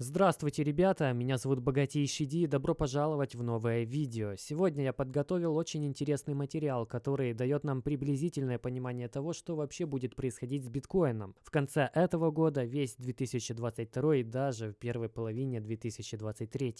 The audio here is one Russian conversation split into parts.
Здравствуйте, ребята! Меня зовут Богатейший Ди и добро пожаловать в новое видео. Сегодня я подготовил очень интересный материал, который дает нам приблизительное понимание того, что вообще будет происходить с биткоином в конце этого года, весь 2022 и даже в первой половине 2023.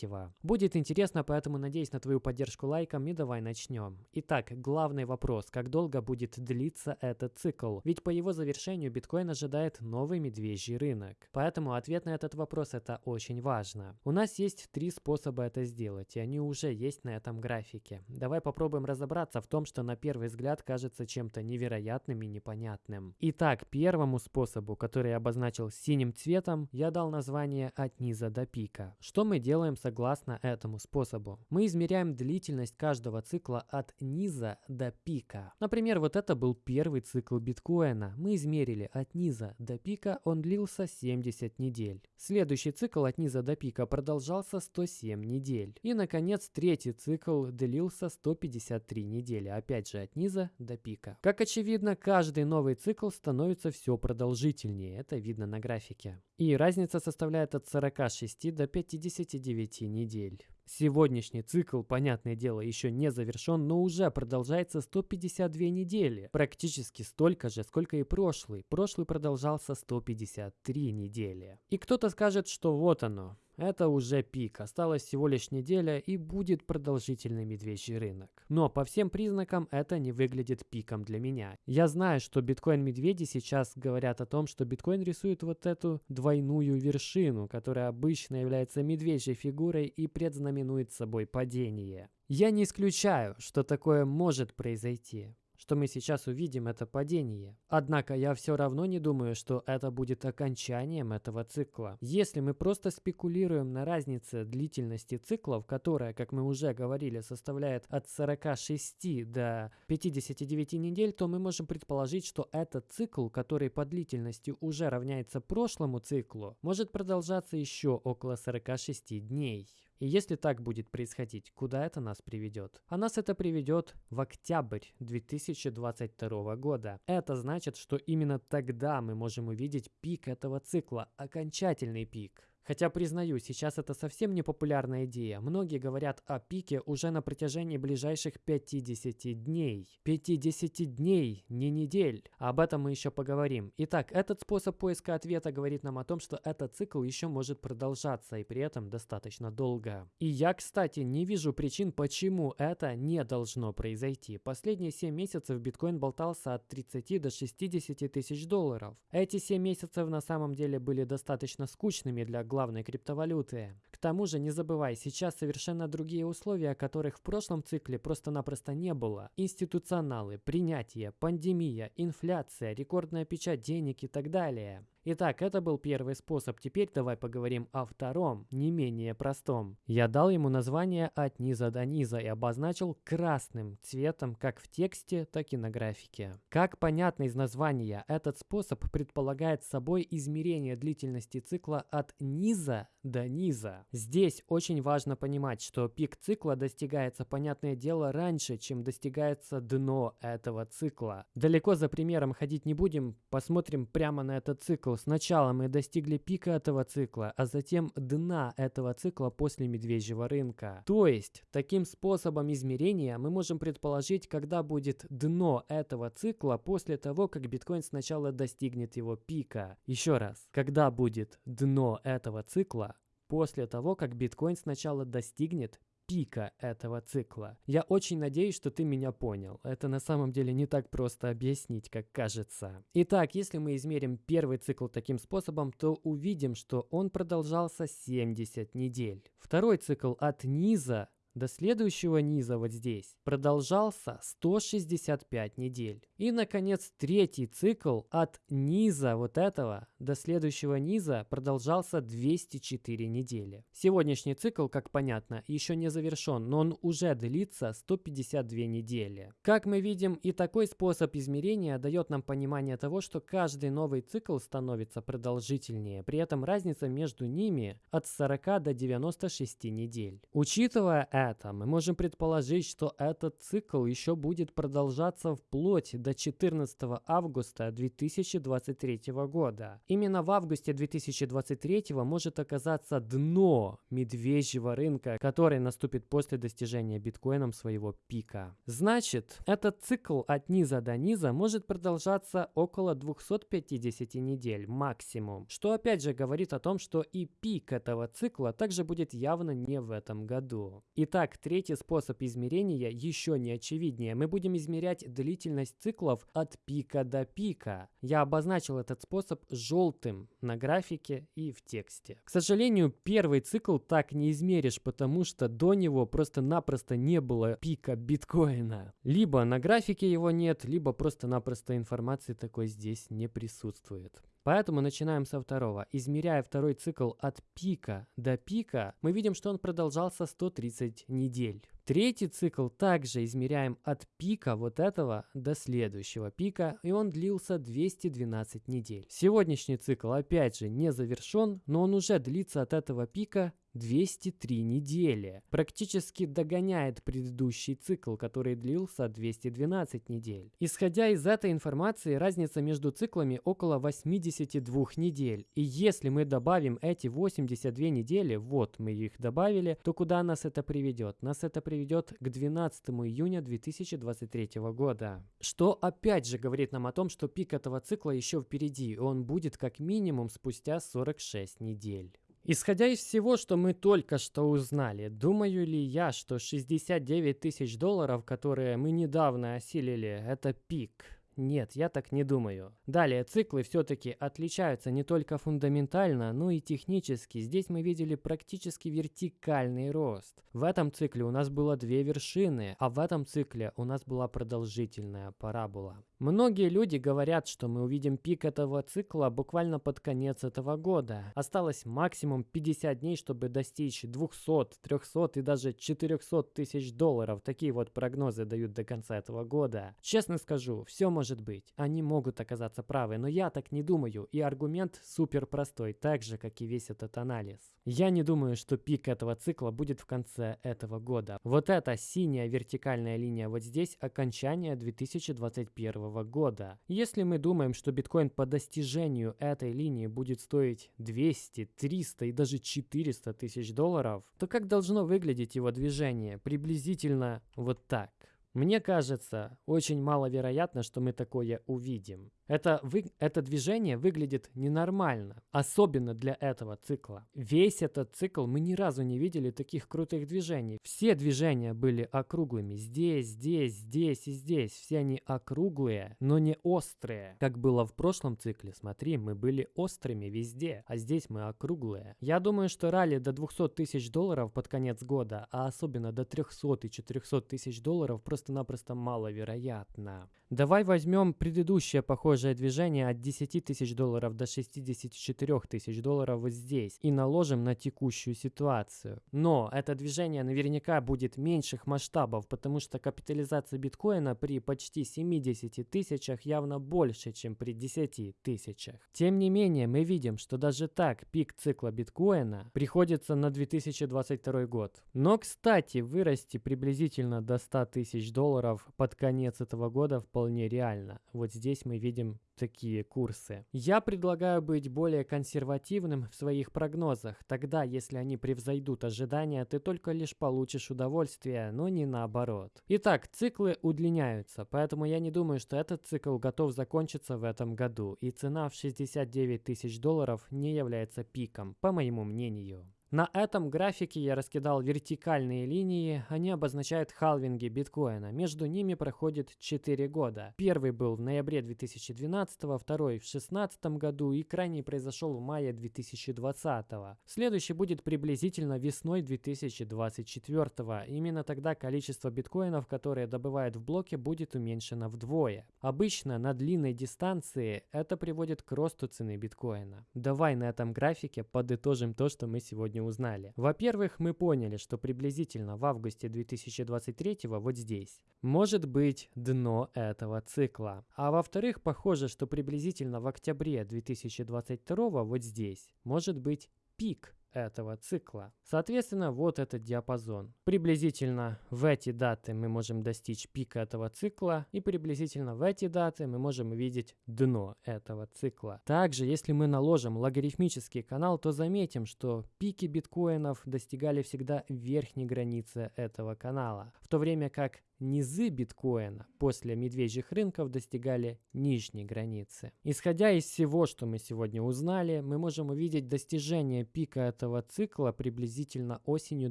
Будет интересно, поэтому надеюсь на твою поддержку лайком и давай начнем. Итак, главный вопрос, как долго будет длиться этот цикл? Ведь по его завершению биткоин ожидает новый медвежий рынок. Поэтому ответ на этот вопрос это очень важно. У нас есть три способа это сделать, и они уже есть на этом графике. Давай попробуем разобраться в том, что на первый взгляд кажется чем-то невероятным и непонятным. Итак, первому способу, который я обозначил синим цветом, я дал название от низа до пика. Что мы делаем согласно этому способу? Мы измеряем длительность каждого цикла от низа до пика. Например, вот это был первый цикл биткоина. Мы измерили от низа до пика, он длился 70 недель. Следующий цикл цикл от низа до пика продолжался 107 недель. И, наконец, третий цикл длился 153 недели, опять же от низа до пика. Как очевидно, каждый новый цикл становится все продолжительнее, это видно на графике. И разница составляет от 46 до 59 недель. Сегодняшний цикл, понятное дело, еще не завершен, но уже продолжается 152 недели. Практически столько же, сколько и прошлый. Прошлый продолжался 153 недели. И кто-то скажет, что вот оно, это уже пик, осталась всего лишь неделя и будет продолжительный медвежий рынок. Но по всем признакам это не выглядит пиком для меня. Я знаю, что биткоин-медведи сейчас говорят о том, что биткоин рисует вот эту двойную вершину, которая обычно является медвежьей фигурой и предзнаменует собой падение. Я не исключаю, что такое может произойти что мы сейчас увидим, это падение. Однако я все равно не думаю, что это будет окончанием этого цикла. Если мы просто спекулируем на разнице длительности циклов, которая, как мы уже говорили, составляет от 46 до 59 недель, то мы можем предположить, что этот цикл, который по длительности уже равняется прошлому циклу, может продолжаться еще около 46 дней. И если так будет происходить, куда это нас приведет? А нас это приведет в октябрь 2022 года. Это значит, что именно тогда мы можем увидеть пик этого цикла, окончательный пик. Хотя, признаю, сейчас это совсем не популярная идея. Многие говорят о пике уже на протяжении ближайших 50 дней. 50 дней, не недель. Об этом мы еще поговорим. Итак, этот способ поиска ответа говорит нам о том, что этот цикл еще может продолжаться и при этом достаточно долго. И я, кстати, не вижу причин, почему это не должно произойти. Последние 7 месяцев биткоин болтался от 30 до 60 тысяч долларов. Эти 7 месяцев на самом деле были достаточно скучными для главных главной криптовалюты. К тому же, не забывай, сейчас совершенно другие условия, которых в прошлом цикле просто-напросто не было. Институционалы, принятие, пандемия, инфляция, рекордная печать денег и так далее. Итак, это был первый способ. Теперь давай поговорим о втором, не менее простом. Я дал ему название от низа до низа и обозначил красным цветом как в тексте, так и на графике. Как понятно из названия, этот способ предполагает собой измерение длительности цикла от низа до низа. Здесь очень важно понимать, что пик цикла достигается, понятное дело, раньше, чем достигается дно этого цикла. Далеко за примером ходить не будем, посмотрим прямо на этот цикл Сначала мы достигли пика этого цикла, а затем дна этого цикла после медвежьего рынка. То есть, таким способом измерения мы можем предположить, когда будет дно этого цикла после того, как биткоин сначала достигнет его пика. Еще раз, когда будет дно этого цикла после того, как биткоин сначала достигнет пика этого цикла. Я очень надеюсь, что ты меня понял. Это на самом деле не так просто объяснить, как кажется. Итак, если мы измерим первый цикл таким способом, то увидим, что он продолжался 70 недель. Второй цикл от низа до следующего низа вот здесь продолжался 165 недель. И, наконец, третий цикл от низа вот этого до следующего низа продолжался 204 недели. Сегодняшний цикл, как понятно, еще не завершен, но он уже длится 152 недели. Как мы видим, и такой способ измерения дает нам понимание того, что каждый новый цикл становится продолжительнее. При этом разница между ними от 40 до 96 недель. Учитывая это, это, мы можем предположить, что этот цикл еще будет продолжаться вплоть до 14 августа 2023 года. Именно в августе 2023 может оказаться дно медвежьего рынка, который наступит после достижения биткоином своего пика. Значит, этот цикл от низа до низа может продолжаться около 250 недель максимум, что опять же говорит о том, что и пик этого цикла также будет явно не в этом году. Итак, третий способ измерения еще не очевиднее. Мы будем измерять длительность циклов от пика до пика. Я обозначил этот способ желтым на графике и в тексте. К сожалению, первый цикл так не измеришь, потому что до него просто-напросто не было пика биткоина. Либо на графике его нет, либо просто-напросто информации такой здесь не присутствует. Поэтому начинаем со второго. Измеряя второй цикл от пика до пика, мы видим, что он продолжался 130 недель. Третий цикл также измеряем от пика вот этого до следующего пика, и он длился 212 недель. Сегодняшний цикл опять же не завершен, но он уже длится от этого пика 203 недели. Практически догоняет предыдущий цикл, который длился 212 недель. Исходя из этой информации, разница между циклами около 82 недель. И если мы добавим эти 82 недели, вот мы их добавили, то куда нас это приведет? Нас это приведет к 12 июня 2023 года. Что опять же говорит нам о том, что пик этого цикла еще впереди, и он будет как минимум спустя 46 недель. Исходя из всего, что мы только что узнали, думаю ли я, что 69 тысяч долларов, которые мы недавно осилили, это пик? Нет, я так не думаю. Далее, циклы все-таки отличаются не только фундаментально, но и технически. Здесь мы видели практически вертикальный рост. В этом цикле у нас было две вершины, а в этом цикле у нас была продолжительная парабола. Многие люди говорят, что мы увидим пик этого цикла буквально под конец этого года. Осталось максимум 50 дней, чтобы достичь 200, 300 и даже 400 тысяч долларов. Такие вот прогнозы дают до конца этого года. Честно скажу, все может быть. Они могут оказаться правы, но я так не думаю. И аргумент супер простой, так же, как и весь этот анализ. Я не думаю, что пик этого цикла будет в конце этого года. Вот эта синяя вертикальная линия вот здесь окончание 2021 года. Если мы думаем, что биткоин по достижению этой линии будет стоить 200, 300 и даже 400 тысяч долларов, то как должно выглядеть его движение? Приблизительно вот так. Мне кажется, очень маловероятно, что мы такое увидим. Это, вы, это движение выглядит ненормально, особенно для этого цикла. Весь этот цикл мы ни разу не видели таких крутых движений. Все движения были округлыми. Здесь, здесь, здесь и здесь. Все они округлые, но не острые. Как было в прошлом цикле. Смотри, мы были острыми везде, а здесь мы округлые. Я думаю, что ралли до 200 тысяч долларов под конец года, а особенно до 300 и 400 тысяч долларов просто-напросто маловероятно. Давай возьмем предыдущее похожее движение от 10 тысяч долларов до 64 тысяч долларов вот здесь и наложим на текущую ситуацию. Но это движение наверняка будет меньших масштабов, потому что капитализация биткоина при почти 70 тысячах явно больше, чем при 10 тысячах. Тем не менее, мы видим, что даже так пик цикла биткоина приходится на 2022 год. Но, кстати, вырасти приблизительно до 100 тысяч долларов под конец этого года вполне вполне реально. Вот здесь мы видим такие курсы. Я предлагаю быть более консервативным в своих прогнозах. Тогда, если они превзойдут ожидания, ты только лишь получишь удовольствие, но не наоборот. Итак, циклы удлиняются, поэтому я не думаю, что этот цикл готов закончиться в этом году, и цена в 69 тысяч долларов не является пиком, по моему мнению. На этом графике я раскидал вертикальные линии, они обозначают халвинги биткоина. Между ними проходит 4 года. Первый был в ноябре 2012, второй в 2016 году и крайний произошел в мае 2020. Следующий будет приблизительно весной 2024. Именно тогда количество биткоинов, которые добывают в блоке, будет уменьшено вдвое. Обычно на длинной дистанции это приводит к росту цены биткоина. Давай на этом графике подытожим то, что мы сегодня сегодня узнали? Во-первых, мы поняли, что приблизительно в августе 2023 вот здесь может быть дно этого цикла. А во-вторых, похоже, что приблизительно в октябре 2022 вот здесь может быть пик этого цикла. Соответственно, вот этот диапазон. Приблизительно в эти даты мы можем достичь пика этого цикла, и приблизительно в эти даты мы можем увидеть дно этого цикла. Также, если мы наложим логарифмический канал, то заметим, что пики биткоинов достигали всегда верхней границы этого канала, в то время как низы биткоина после медвежьих рынков достигали нижней границы. Исходя из всего, что мы сегодня узнали, мы можем увидеть достижение пика этого цикла приблизительно осенью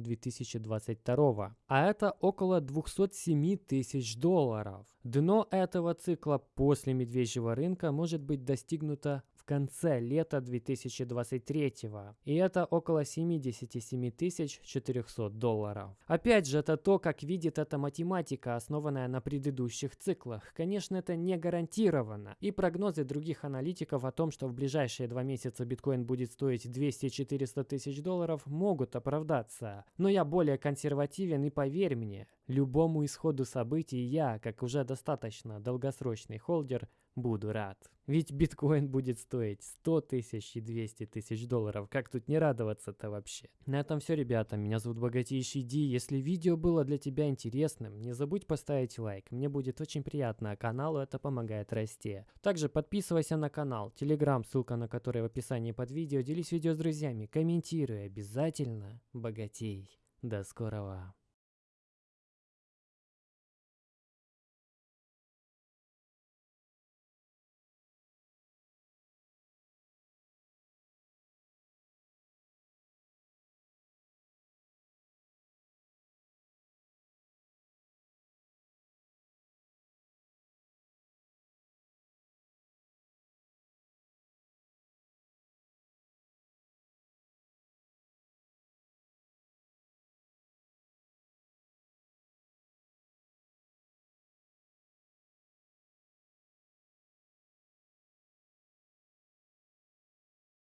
2022, а это около 207 тысяч долларов. Дно этого цикла после медвежьего рынка может быть достигнуто конце лета 2023 и это около 77 400 долларов. Опять же, это то, как видит эта математика, основанная на предыдущих циклах. Конечно, это не гарантировано, и прогнозы других аналитиков о том, что в ближайшие два месяца биткоин будет стоить 200-400 тысяч долларов, могут оправдаться. Но я более консервативен и поверь мне, любому исходу событий я, как уже достаточно долгосрочный холдер, буду рад. Ведь биткоин будет стоить 100 тысяч и 200 тысяч долларов. Как тут не радоваться-то вообще? На этом все, ребята. Меня зовут Богатейший Ди. Если видео было для тебя интересным, не забудь поставить лайк. Мне будет очень приятно, а каналу это помогает расти. Также подписывайся на канал, телеграм, ссылка на который в описании под видео. Делись видео с друзьями, комментируй обязательно. Богатей. До скорого.